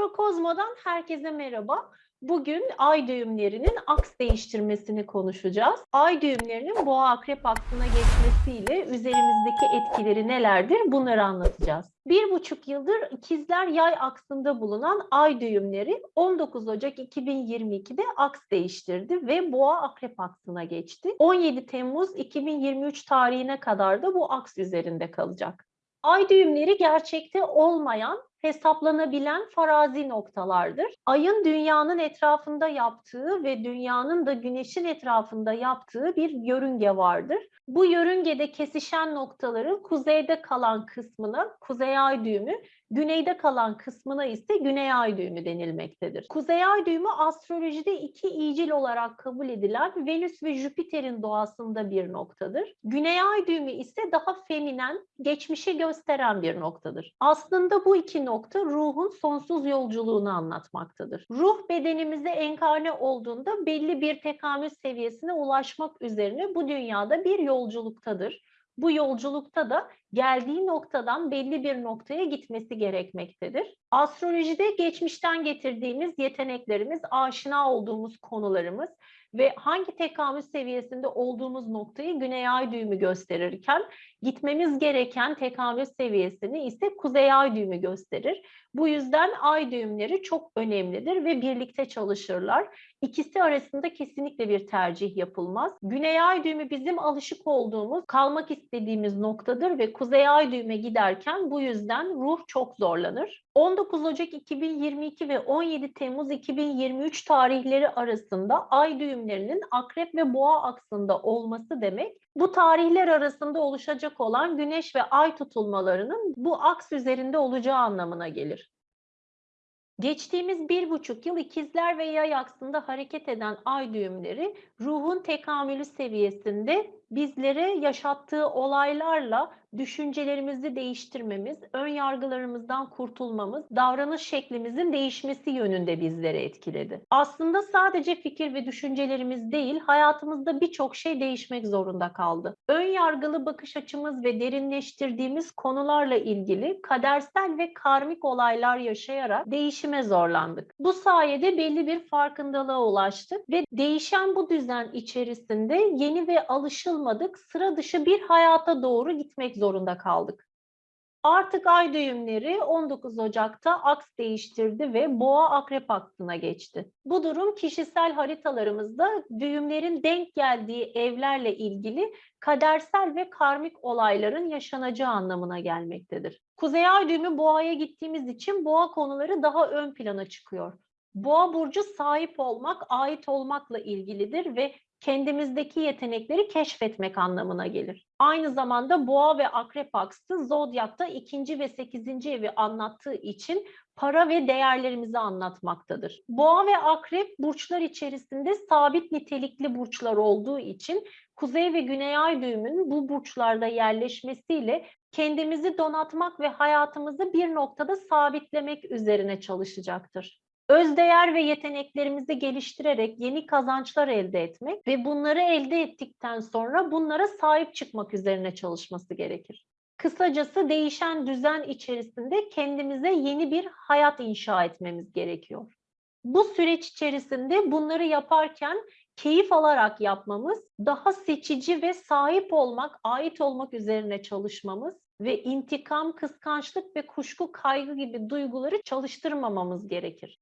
Astrokozmo'dan herkese merhaba. Bugün ay düğümlerinin aks değiştirmesini konuşacağız. Ay düğümlerinin boğa akrep aksına geçmesiyle üzerimizdeki etkileri nelerdir bunları anlatacağız. Bir buçuk yıldır ikizler yay aksında bulunan ay düğümleri 19 Ocak 2022'de aks değiştirdi ve boğa akrep aksına geçti. 17 Temmuz 2023 tarihine kadar da bu aks üzerinde kalacak. Ay düğümleri gerçekte olmayan hesaplanabilen farazi noktalardır. Ayın dünyanın etrafında yaptığı ve dünyanın da güneşin etrafında yaptığı bir yörünge vardır. Bu yörüngede kesişen noktaların kuzeyde kalan kısmına kuzey ay düğümü, güneyde kalan kısmına ise güney ay düğümü denilmektedir. Kuzey ay düğümü astrolojide iki iyicil olarak kabul edilen Venüs ve Jüpiter'in doğasında bir noktadır. Güney ay düğümü ise daha feminen, geçmişi gösteren bir noktadır. Aslında bu iki nokta ruhun sonsuz yolculuğunu anlatmaktadır. Ruh bedenimize enkarne olduğunda belli bir tekamül seviyesine ulaşmak üzerine bu dünyada bir yolculuktadır. Bu yolculukta da geldiği noktadan belli bir noktaya gitmesi gerekmektedir. Astrolojide geçmişten getirdiğimiz yeteneklerimiz, aşina olduğumuz konularımız ve hangi tekamül seviyesinde olduğumuz noktayı güney ay düğümü gösterirken gitmemiz gereken tekamül seviyesini ise kuzey ay düğümü gösterir. Bu yüzden ay düğümleri çok önemlidir ve birlikte çalışırlar. İkisi arasında kesinlikle bir tercih yapılmaz. Güney ay düğümü bizim alışık olduğumuz, kalmak istediğimiz noktadır ve kuzey ay düğüme giderken bu yüzden ruh çok zorlanır. 19 Ocak 2022 ve 17 Temmuz 2023 tarihleri arasında ay düğümlerinin akrep ve boğa aksında olması demek bu tarihler arasında oluşacak olan güneş ve ay tutulmalarının bu aks üzerinde olacağı anlamına gelir. Geçtiğimiz bir buçuk yıl ikizler ve yay aksında hareket eden ay düğümleri ruhun tekamülü seviyesinde bizlere yaşattığı olaylarla düşüncelerimizi değiştirmemiz, ön yargılarımızdan kurtulmamız, davranış şeklimizin değişmesi yönünde bizleri etkiledi. Aslında sadece fikir ve düşüncelerimiz değil, hayatımızda birçok şey değişmek zorunda kaldı. Ön yargılı bakış açımız ve derinleştirdiğimiz konularla ilgili kadersel ve karmik olaylar yaşayarak değişime zorlandık. Bu sayede belli bir farkındalığa ulaştık ve değişen bu düzen içerisinde yeni ve alışılmadık sıra dışı bir hayata doğru gitmek zorunda kaldık. Artık ay düğümleri 19 Ocak'ta aks değiştirdi ve boğa akrep aksına geçti. Bu durum kişisel haritalarımızda düğümlerin denk geldiği evlerle ilgili kadersel ve karmik olayların yaşanacağı anlamına gelmektedir. Kuzey ay düğümü boğaya gittiğimiz için boğa konuları daha ön plana çıkıyor. Boğa burcu sahip olmak, ait olmakla ilgilidir ve kendimizdeki yetenekleri keşfetmek anlamına gelir. Aynı zamanda boğa ve akrep aksı zodyakta ikinci ve sekizinci evi anlattığı için para ve değerlerimizi anlatmaktadır. Boğa ve akrep burçlar içerisinde sabit nitelikli burçlar olduğu için kuzey ve güney ay düğümünün bu burçlarda yerleşmesiyle kendimizi donatmak ve hayatımızı bir noktada sabitlemek üzerine çalışacaktır özdeğer ve yeteneklerimizi geliştirerek yeni kazançlar elde etmek ve bunları elde ettikten sonra bunlara sahip çıkmak üzerine çalışması gerekir. Kısacası değişen düzen içerisinde kendimize yeni bir hayat inşa etmemiz gerekiyor. Bu süreç içerisinde bunları yaparken keyif alarak yapmamız, daha seçici ve sahip olmak, ait olmak üzerine çalışmamız ve intikam, kıskançlık ve kuşku, kaygı gibi duyguları çalıştırmamamız gerekir.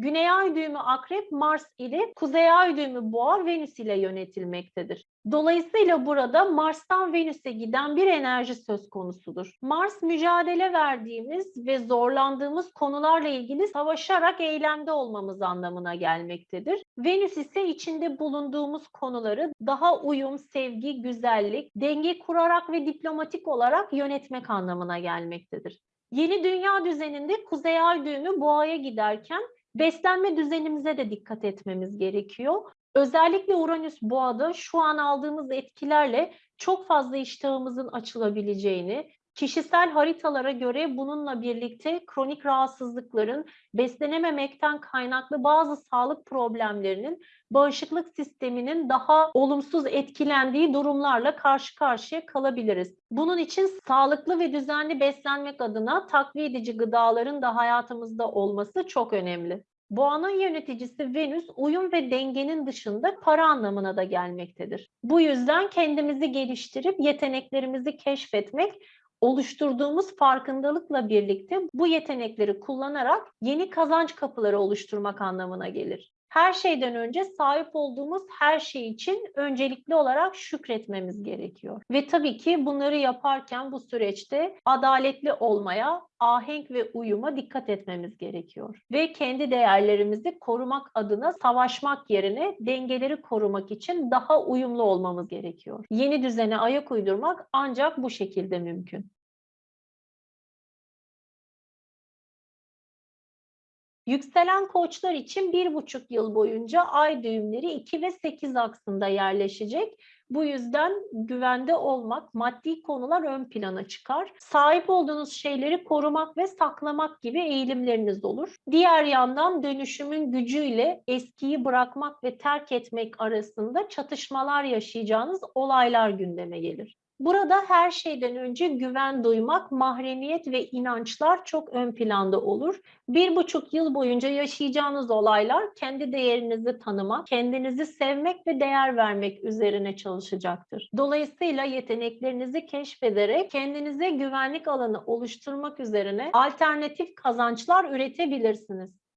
Güney ay düğümü akrep Mars ile kuzey ay düğümü boğa Venüs ile yönetilmektedir. Dolayısıyla burada Mars'tan Venüs'e giden bir enerji söz konusudur. Mars mücadele verdiğimiz ve zorlandığımız konularla ilgili savaşarak eylemde olmamız anlamına gelmektedir. Venüs ise içinde bulunduğumuz konuları daha uyum, sevgi, güzellik, denge kurarak ve diplomatik olarak yönetmek anlamına gelmektedir. Yeni dünya düzeninde kuzey ay düğümü boğaya giderken Beslenme düzenimize de dikkat etmemiz gerekiyor. Özellikle Uranüs boğada şu an aldığımız etkilerle çok fazla iştahımızın açılabileceğini, Kişisel haritalara göre bununla birlikte kronik rahatsızlıkların, beslenememekten kaynaklı bazı sağlık problemlerinin, bağışıklık sisteminin daha olumsuz etkilendiği durumlarla karşı karşıya kalabiliriz. Bunun için sağlıklı ve düzenli beslenmek adına takviye edici gıdaların da hayatımızda olması çok önemli. Boğanın yöneticisi Venüs uyum ve dengenin dışında para anlamına da gelmektedir. Bu yüzden kendimizi geliştirip yeteneklerimizi keşfetmek oluşturduğumuz farkındalıkla birlikte bu yetenekleri kullanarak yeni kazanç kapıları oluşturmak anlamına gelir. Her şeyden önce sahip olduğumuz her şey için öncelikli olarak şükretmemiz gerekiyor. Ve tabii ki bunları yaparken bu süreçte adaletli olmaya, ahenk ve uyuma dikkat etmemiz gerekiyor. Ve kendi değerlerimizi korumak adına savaşmak yerine dengeleri korumak için daha uyumlu olmamız gerekiyor. Yeni düzene ayak uydurmak ancak bu şekilde mümkün. Yükselen koçlar için bir buçuk yıl boyunca ay düğümleri 2 ve 8 aksında yerleşecek. Bu yüzden güvende olmak, maddi konular ön plana çıkar. Sahip olduğunuz şeyleri korumak ve saklamak gibi eğilimleriniz olur. Diğer yandan dönüşümün gücüyle eskiyi bırakmak ve terk etmek arasında çatışmalar yaşayacağınız olaylar gündeme gelir. Burada her şeyden önce güven duymak, mahremiyet ve inançlar çok ön planda olur. Bir buçuk yıl boyunca yaşayacağınız olaylar kendi değerinizi tanımak, kendinizi sevmek ve değer vermek üzerine çalışacaktır. Dolayısıyla yeteneklerinizi keşfederek kendinize güvenlik alanı oluşturmak üzerine alternatif kazançlar üretebilirsiniz.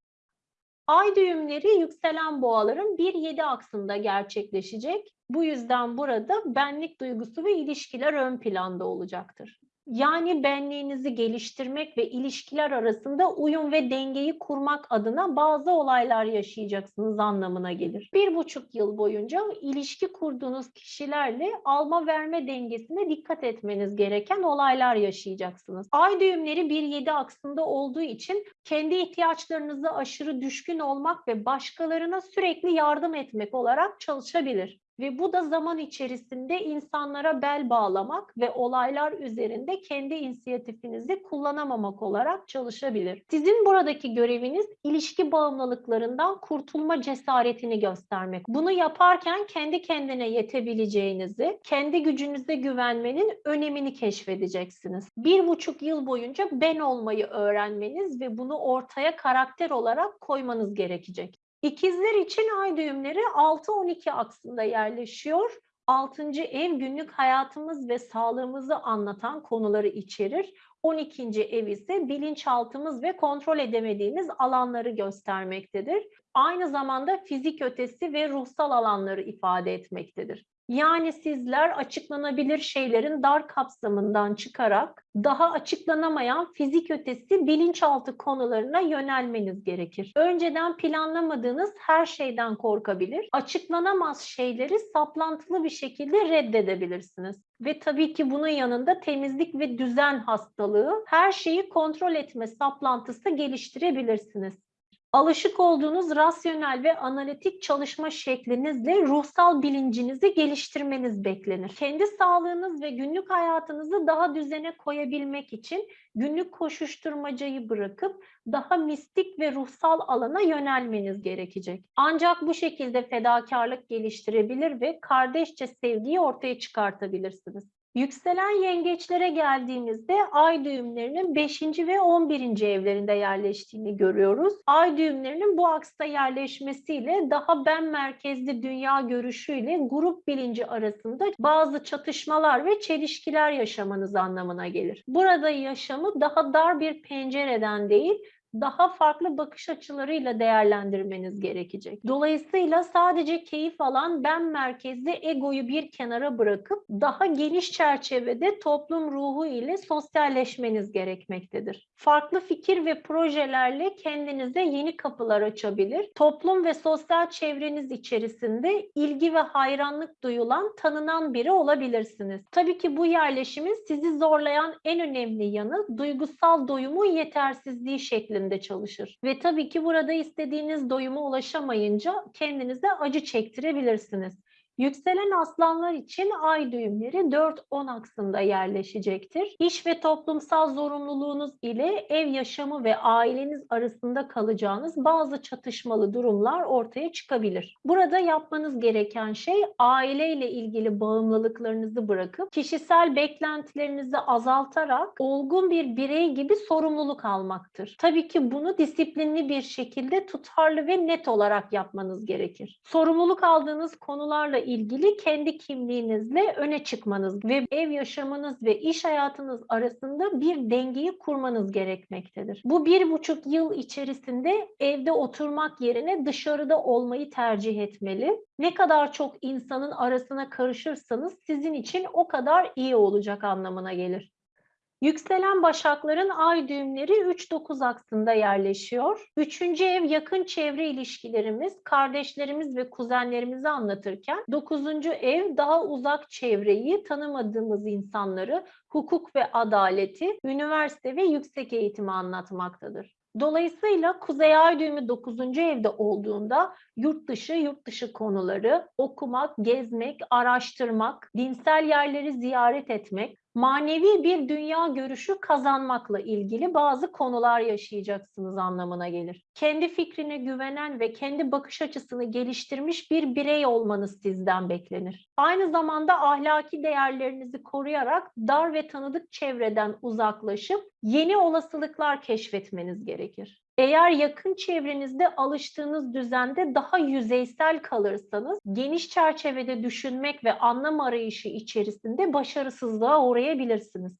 Ay düğümleri yükselen boğaların 1-7 aksında gerçekleşecek. Bu yüzden burada benlik duygusu ve ilişkiler ön planda olacaktır. Yani benliğinizi geliştirmek ve ilişkiler arasında uyum ve dengeyi kurmak adına bazı olaylar yaşayacaksınız anlamına gelir. Bir buçuk yıl boyunca ilişki kurduğunuz kişilerle alma verme dengesine dikkat etmeniz gereken olaylar yaşayacaksınız. Ay düğümleri 1-7 aksında olduğu için kendi ihtiyaçlarınızı aşırı düşkün olmak ve başkalarına sürekli yardım etmek olarak çalışabilir. Ve bu da zaman içerisinde insanlara bel bağlamak ve olaylar üzerinde kendi inisiyatifinizi kullanamamak olarak çalışabilir. Sizin buradaki göreviniz ilişki bağımlılıklarından kurtulma cesaretini göstermek. Bunu yaparken kendi kendine yetebileceğinizi, kendi gücünüze güvenmenin önemini keşfedeceksiniz. Bir buçuk yıl boyunca ben olmayı öğrenmeniz ve bunu ortaya karakter olarak koymanız gerekecek. İkizler için ay düğümleri 6-12 aksında yerleşiyor. 6. ev günlük hayatımız ve sağlığımızı anlatan konuları içerir. 12. ev ise bilinçaltımız ve kontrol edemediğimiz alanları göstermektedir. Aynı zamanda fizik ötesi ve ruhsal alanları ifade etmektedir. Yani sizler açıklanabilir şeylerin dar kapsamından çıkarak daha açıklanamayan fizik ötesi bilinçaltı konularına yönelmeniz gerekir. Önceden planlamadığınız her şeyden korkabilir, açıklanamaz şeyleri saplantılı bir şekilde reddedebilirsiniz. Ve tabii ki bunun yanında temizlik ve düzen hastalığı, her şeyi kontrol etme saplantısı geliştirebilirsiniz alışık olduğunuz rasyonel ve analitik çalışma şeklinizle ruhsal bilincinizi geliştirmeniz beklenir. Kendi sağlığınız ve günlük hayatınızı daha düzene koyabilmek için günlük koşuşturmacayı bırakıp daha mistik ve ruhsal alana yönelmeniz gerekecek. Ancak bu şekilde fedakarlık geliştirebilir ve kardeşçe sevgiyi ortaya çıkartabilirsiniz. Yükselen yengeçlere geldiğimizde ay düğümlerinin 5. ve 11. evlerinde yerleştiğini görüyoruz. Ay düğümlerinin bu aksta yerleşmesiyle daha ben merkezli dünya görüşüyle grup bilinci arasında bazı çatışmalar ve çelişkiler yaşamanız anlamına gelir. Burada yaşamı daha dar bir pencereden değil, daha farklı bakış açılarıyla değerlendirmeniz gerekecek. Dolayısıyla sadece keyif alan ben merkezli egoyu bir kenara bırakıp daha geniş çerçevede toplum ruhu ile sosyalleşmeniz gerekmektedir. Farklı fikir ve projelerle kendinize yeni kapılar açabilir. Toplum ve sosyal çevreniz içerisinde ilgi ve hayranlık duyulan, tanınan biri olabilirsiniz. Tabii ki bu yerleşimin sizi zorlayan en önemli yanı duygusal doyumun yetersizliği şeklinde şeklinde çalışır. Ve tabii ki burada istediğiniz doyuma ulaşamayınca kendinize acı çektirebilirsiniz. Yükselen aslanlar için ay düğümleri 4-10 aksında yerleşecektir. İş ve toplumsal zorunluluğunuz ile ev yaşamı ve aileniz arasında kalacağınız bazı çatışmalı durumlar ortaya çıkabilir. Burada yapmanız gereken şey aileyle ilgili bağımlılıklarınızı bırakıp kişisel beklentilerinizi azaltarak olgun bir birey gibi sorumluluk almaktır. Tabii ki bunu disiplinli bir şekilde tutarlı ve net olarak yapmanız gerekir. Sorumluluk aldığınız konularla ilgili kendi kimliğinizle öne çıkmanız ve ev yaşamınız ve iş hayatınız arasında bir dengeyi kurmanız gerekmektedir. Bu bir buçuk yıl içerisinde evde oturmak yerine dışarıda olmayı tercih etmeli. Ne kadar çok insanın arasına karışırsanız sizin için o kadar iyi olacak anlamına gelir. Yükselen başakların ay düğümleri 3-9 aksında yerleşiyor. Üçüncü ev yakın çevre ilişkilerimiz, kardeşlerimiz ve kuzenlerimizi anlatırken dokuzuncu ev daha uzak çevreyi, tanımadığımız insanları, hukuk ve adaleti, üniversite ve yüksek eğitimi anlatmaktadır. Dolayısıyla Kuzey Ay düğümü 9. evde olduğunda yurt dışı, yurt dışı konuları, okumak, gezmek, araştırmak, dinsel yerleri ziyaret etmek, manevi bir dünya görüşü kazanmakla ilgili bazı konular yaşayacaksınız anlamına gelir. Kendi fikrine güvenen ve kendi bakış açısını geliştirmiş bir birey olmanız sizden beklenir. Aynı zamanda ahlaki değerlerinizi koruyarak dar ve tanıdık çevreden uzaklaşıp yeni olasılıklar keşfetmeniz gerekir. Eğer yakın çevrenizde alıştığınız düzende daha yüzeysel kalırsanız geniş çerçevede düşünmek ve anlam arayışı içerisinde başarısızlığa uğrayabilirsiniz.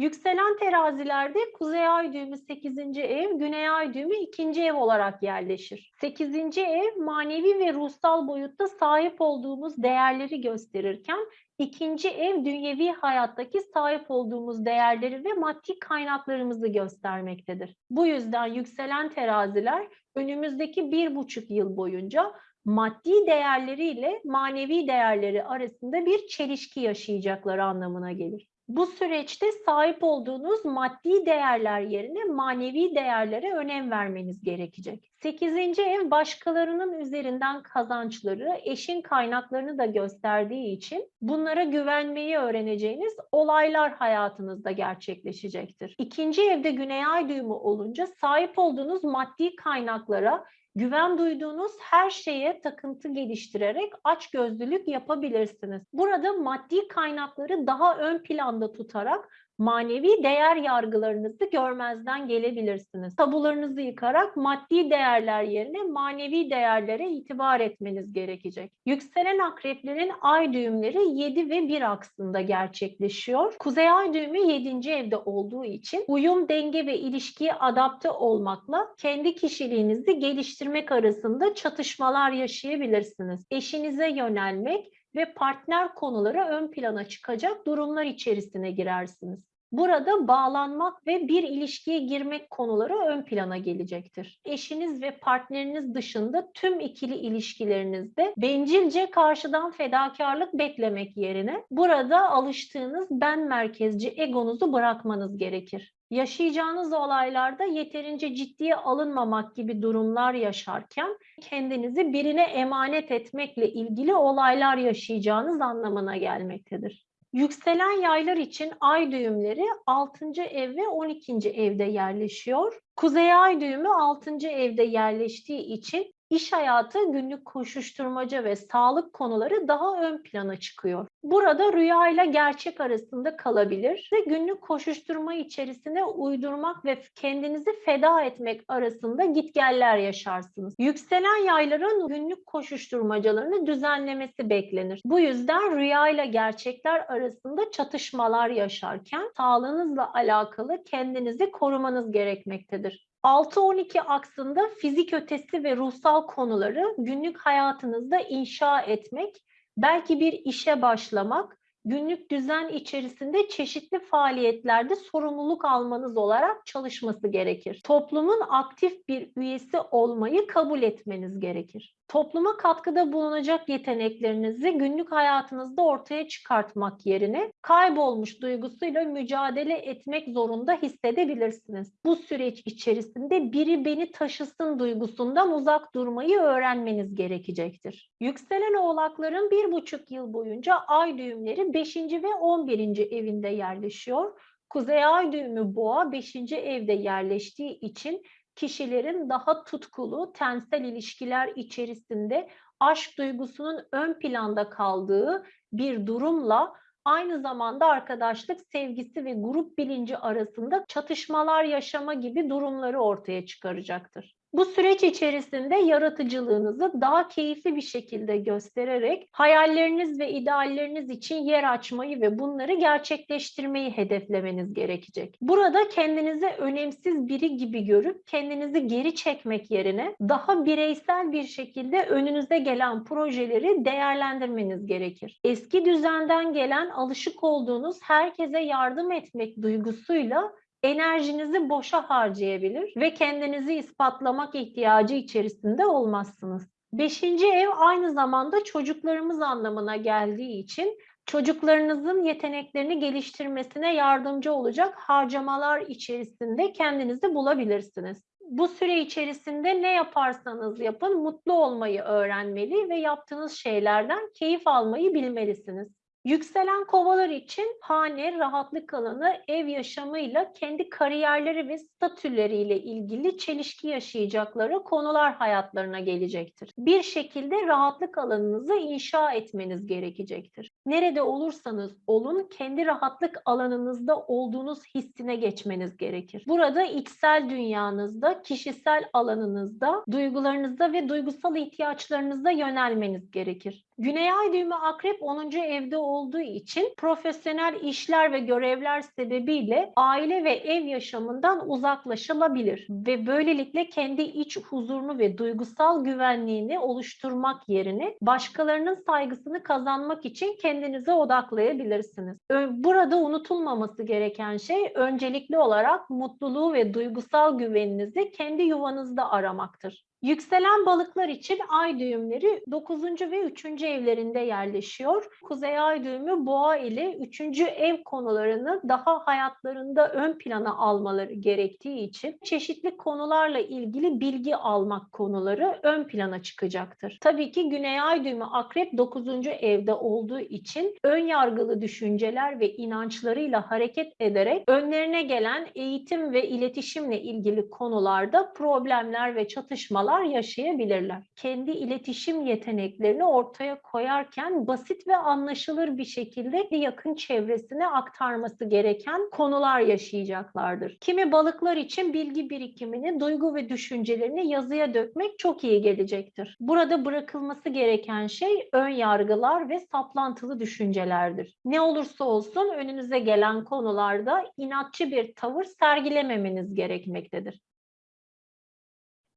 Yükselen terazilerde Kuzey Ay düğümü 8. ev, Güney Ay düğümü 2. ev olarak yerleşir. 8. ev manevi ve ruhsal boyutta sahip olduğumuz değerleri gösterirken ikinci ev dünyevi hayattaki sahip olduğumuz değerleri ve maddi kaynaklarımızı göstermektedir. Bu yüzden yükselen teraziler önümüzdeki bir buçuk yıl boyunca maddi değerleriyle manevi değerleri arasında bir çelişki yaşayacakları anlamına gelir. Bu süreçte sahip olduğunuz maddi değerler yerine manevi değerlere önem vermeniz gerekecek. Sekizinci ev başkalarının üzerinden kazançları, eşin kaynaklarını da gösterdiği için bunlara güvenmeyi öğreneceğiniz olaylar hayatınızda gerçekleşecektir. İkinci evde güney ay düğümü olunca sahip olduğunuz maddi kaynaklara Güven duyduğunuz her şeye takıntı geliştirerek açgözlülük yapabilirsiniz. Burada maddi kaynakları daha ön planda tutarak manevi değer yargılarınızı görmezden gelebilirsiniz. Tabularınızı yıkarak maddi değerler yerine manevi değerlere itibar etmeniz gerekecek. Yükselen akreplerin ay düğümleri 7 ve 1 aksında gerçekleşiyor. Kuzey ay düğümü 7. evde olduğu için uyum, denge ve ilişkiye adapte olmakla kendi kişiliğinizi geliştirmek arasında çatışmalar yaşayabilirsiniz. Eşinize yönelmek ve partner konuları ön plana çıkacak durumlar içerisine girersiniz. Burada bağlanmak ve bir ilişkiye girmek konuları ön plana gelecektir. Eşiniz ve partneriniz dışında tüm ikili ilişkilerinizde bencilce karşıdan fedakarlık beklemek yerine burada alıştığınız ben merkezci egonuzu bırakmanız gerekir. Yaşayacağınız olaylarda yeterince ciddiye alınmamak gibi durumlar yaşarken kendinizi birine emanet etmekle ilgili olaylar yaşayacağınız anlamına gelmektedir. Yükselen yaylar için ay düğümleri 6. ev ve 12. evde yerleşiyor. Kuzey ay düğümü 6. evde yerleştiği için iş hayatı, günlük koşuşturmaca ve sağlık konuları daha ön plana çıkıyor. Burada rüya ile gerçek arasında kalabilir ve günlük koşuşturma içerisine uydurmak ve kendinizi feda etmek arasında gitgeller yaşarsınız. Yükselen yayların günlük koşuşturmacalarını düzenlemesi beklenir. Bu yüzden rüya ile gerçekler arasında çatışmalar yaşarken sağlığınızla alakalı kendinizi korumanız gerekmektedir. 6-12 aksında fizik ötesi ve ruhsal konuları günlük hayatınızda inşa etmek, belki bir işe başlamak, günlük düzen içerisinde çeşitli faaliyetlerde sorumluluk almanız olarak çalışması gerekir. Toplumun aktif bir üyesi olmayı kabul etmeniz gerekir. Topluma katkıda bulunacak yeteneklerinizi günlük hayatınızda ortaya çıkartmak yerine kaybolmuş duygusuyla mücadele etmek zorunda hissedebilirsiniz. Bu süreç içerisinde biri beni taşısın duygusundan uzak durmayı öğrenmeniz gerekecektir. Yükselen oğlakların bir buçuk yıl boyunca ay düğümleri 5. ve 11. evinde yerleşiyor. Kuzey ay düğümü boğa 5. evde yerleştiği için kişilerin daha tutkulu tensel ilişkiler içerisinde aşk duygusunun ön planda kaldığı bir durumla aynı zamanda arkadaşlık sevgisi ve grup bilinci arasında çatışmalar yaşama gibi durumları ortaya çıkaracaktır. Bu süreç içerisinde yaratıcılığınızı daha keyifli bir şekilde göstererek hayalleriniz ve idealleriniz için yer açmayı ve bunları gerçekleştirmeyi hedeflemeniz gerekecek. Burada kendinizi önemsiz biri gibi görüp kendinizi geri çekmek yerine daha bireysel bir şekilde önünüze gelen projeleri değerlendirmeniz gerekir. Eski düzenden gelen alışık olduğunuz herkese yardım etmek duygusuyla enerjinizi boşa harcayabilir ve kendinizi ispatlamak ihtiyacı içerisinde olmazsınız. Beşinci ev aynı zamanda çocuklarımız anlamına geldiği için çocuklarınızın yeteneklerini geliştirmesine yardımcı olacak harcamalar içerisinde kendinizi bulabilirsiniz. Bu süre içerisinde ne yaparsanız yapın mutlu olmayı öğrenmeli ve yaptığınız şeylerden keyif almayı bilmelisiniz. Yükselen kovalar için hane, rahatlık alanı, ev yaşamıyla kendi kariyerleri ve statüleriyle ilgili çelişki yaşayacakları konular hayatlarına gelecektir. Bir şekilde rahatlık alanınızı inşa etmeniz gerekecektir. Nerede olursanız olun kendi rahatlık alanınızda olduğunuz hissine geçmeniz gerekir. Burada içsel dünyanızda, kişisel alanınızda, duygularınızda ve duygusal ihtiyaçlarınızda yönelmeniz gerekir. Güney ay düğümü akrep 10. evde olduğu için profesyonel işler ve görevler sebebiyle aile ve ev yaşamından uzaklaşılabilir ve böylelikle kendi iç huzurunu ve duygusal güvenliğini oluşturmak yerine başkalarının saygısını kazanmak için kendinize odaklayabilirsiniz. Burada unutulmaması gereken şey öncelikli olarak mutluluğu ve duygusal güveninizi kendi yuvanızda aramaktır. Yükselen balıklar için ay düğümleri 9. ve 3. evlerinde yerleşiyor. Kuzey ay düğümü boğa ile 3. ev konularını daha hayatlarında ön plana almaları gerektiği için çeşitli konularla ilgili bilgi almak konuları ön plana çıkacaktır. Tabii ki güney ay düğümü akrep 9. evde olduğu için ön yargılı düşünceler ve inançlarıyla hareket ederek önlerine gelen eğitim ve iletişimle ilgili konularda problemler ve çatışmalar sorunlar yaşayabilirler. Kendi iletişim yeteneklerini ortaya koyarken basit ve anlaşılır bir şekilde yakın çevresine aktarması gereken konular yaşayacaklardır. Kimi balıklar için bilgi birikimini, duygu ve düşüncelerini yazıya dökmek çok iyi gelecektir. Burada bırakılması gereken şey ön yargılar ve saplantılı düşüncelerdir. Ne olursa olsun önünüze gelen konularda inatçı bir tavır sergilememeniz gerekmektedir.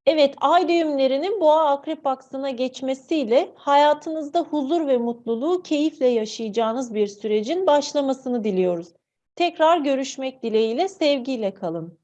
Evet, ay düğümlerinin boğa akrep aksına geçmesiyle hayatınızda huzur ve mutluluğu keyifle yaşayacağınız bir sürecin başlamasını diliyoruz. Tekrar görüşmek dileğiyle, sevgiyle kalın.